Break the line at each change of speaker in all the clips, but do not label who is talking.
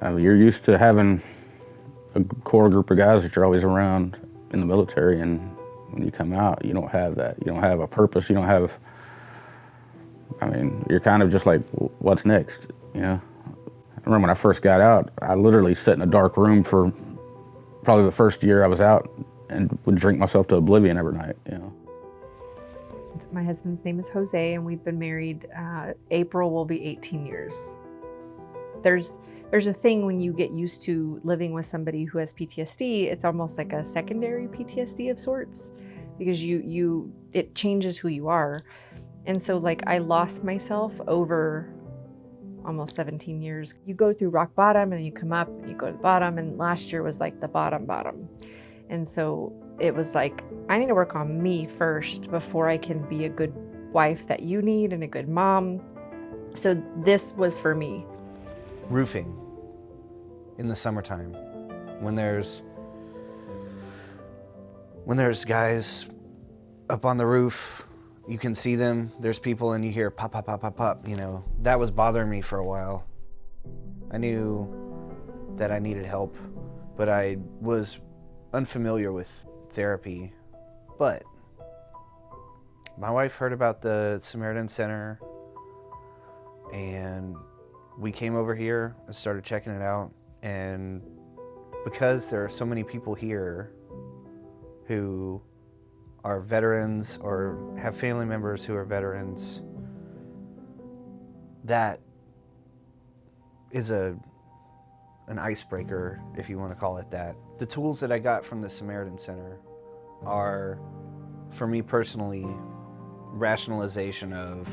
I mean, you're used to having a core group of guys that you're always around in the military, and when you come out, you don't have that. You don't have a purpose. You don't have. I mean, you're kind of just like, what's next? You know. I remember when I first got out, I literally sat in a dark room for probably the first year I was out, and would drink myself to oblivion every night. You know.
My husband's name is Jose, and we've been married. Uh, April will be 18 years. There's there's a thing when you get used to living with somebody who has PTSD, it's almost like a secondary PTSD of sorts because you you it changes who you are. And so like I lost myself over almost 17 years. You go through rock bottom and you come up and you go to the bottom and last year was like the bottom bottom. And so it was like I need to work on me first before I can be a good wife that you need and a good mom. So this was for me
roofing in the summertime when there's when there's guys up on the roof you can see them there's people and you hear pop pop pop pop pop you know. That was bothering me for a while. I knew that i needed help but i was unfamiliar with therapy. But my wife heard about the samaritan center and we came over here and started checking it out and because there are so many people here who are veterans or have family members who are veterans, that is a an icebreaker, if you want to call it that. The tools that I got from the Samaritan Center are, for me personally, rationalization of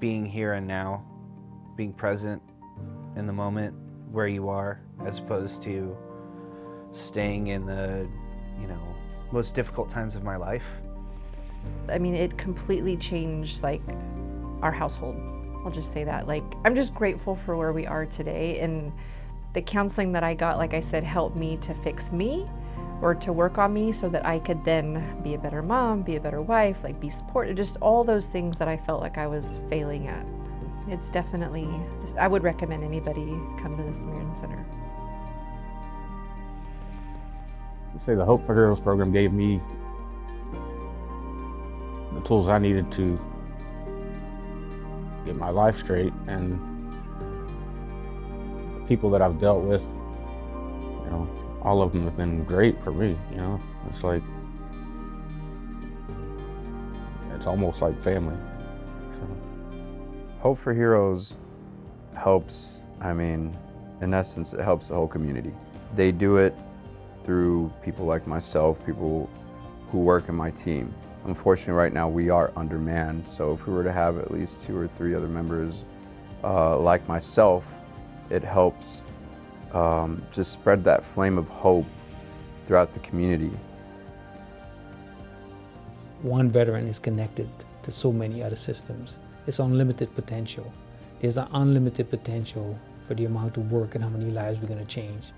being here and now being present in the moment where you are as opposed to staying in the, you know, most difficult times of my life.
I mean, it completely changed like our household. I'll just say that. Like, I'm just grateful for where we are today. And the counseling that I got, like I said, helped me to fix me or to work on me so that I could then be a better mom, be a better wife, like be supported, just all those things that I felt like I was failing at. It's definitely, I would recommend anybody come to the Samaritan Center.
I say the Hope for Heroes program gave me the tools I needed to get my life straight and the people that I've dealt with, you know, all of them have been great for me, you know. It's like, it's almost like family. So.
Hope for Heroes helps, I mean, in essence, it helps the whole community. They do it through people like myself, people who work in my team. Unfortunately, right now we are undermanned, so if we were to have at least two or three other members uh, like myself, it helps um, just spread that flame of hope throughout the community.
One veteran is connected to so many other systems it's unlimited potential. There's an unlimited potential for the amount of work and how many lives we're going to change.